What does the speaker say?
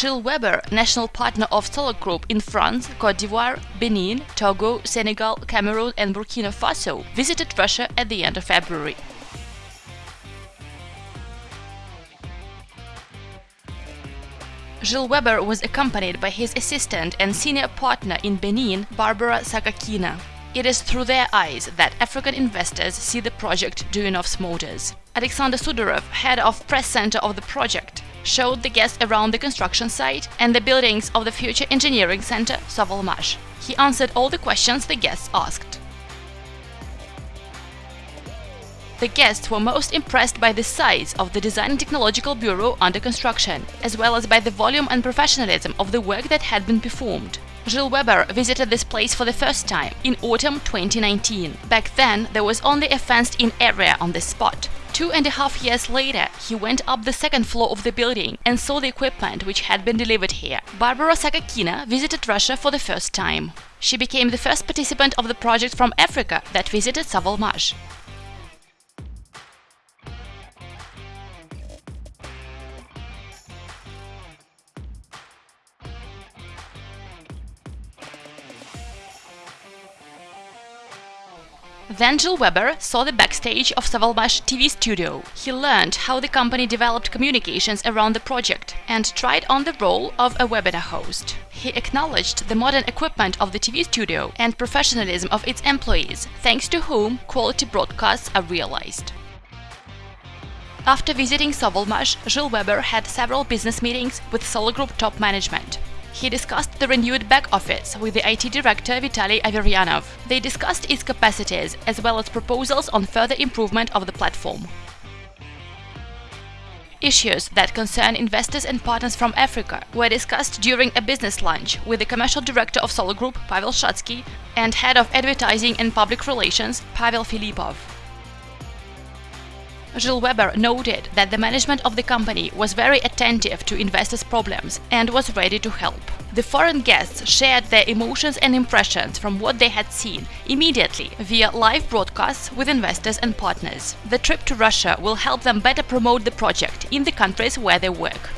Gilles Weber, national partner of Solar Group in France, Cote d'Ivoire, Benin, Togo, Senegal, Cameroon and Burkina Faso, visited Russia at the end of February. Gilles Weber was accompanied by his assistant and senior partner in Benin, Barbara Sakakina. It is through their eyes that African investors see the project Duyunov's Motors. Alexander Sudorov, head of press center of the project, showed the guests around the construction site and the buildings of the future engineering center Sovelmash. He answered all the questions the guests asked. The guests were most impressed by the size of the Design and Technological Bureau under construction, as well as by the volume and professionalism of the work that had been performed. Gilles Weber visited this place for the first time in autumn 2019. Back then, there was only a fenced-in area on this spot. Two and a half years later, he went up the second floor of the building and saw the equipment which had been delivered here. Barbara Sakakina visited Russia for the first time. She became the first participant of the project from Africa that visited Sovelmash. Then Gilles Weber saw the backstage of Sovelmash TV studio. He learned how the company developed communications around the project and tried on the role of a webinar host. He acknowledged the modern equipment of the TV studio and professionalism of its employees, thanks to whom quality broadcasts are realized. After visiting Sovelmash, Gilles Weber had several business meetings with Solar Group top management. He discussed the renewed back office with the IT director Vitaly Averyanov. They discussed its capacities as well as proposals on further improvement of the platform. Issues that concern investors and partners from Africa were discussed during a business lunch with the commercial director of Solar Group, Pavel Shatsky, and head of advertising and public relations, Pavel Filipov. Gilles Weber noted that the management of the company was very attentive to investors' problems and was ready to help. The foreign guests shared their emotions and impressions from what they had seen immediately via live broadcasts with investors and partners. The trip to Russia will help them better promote the project in the countries where they work.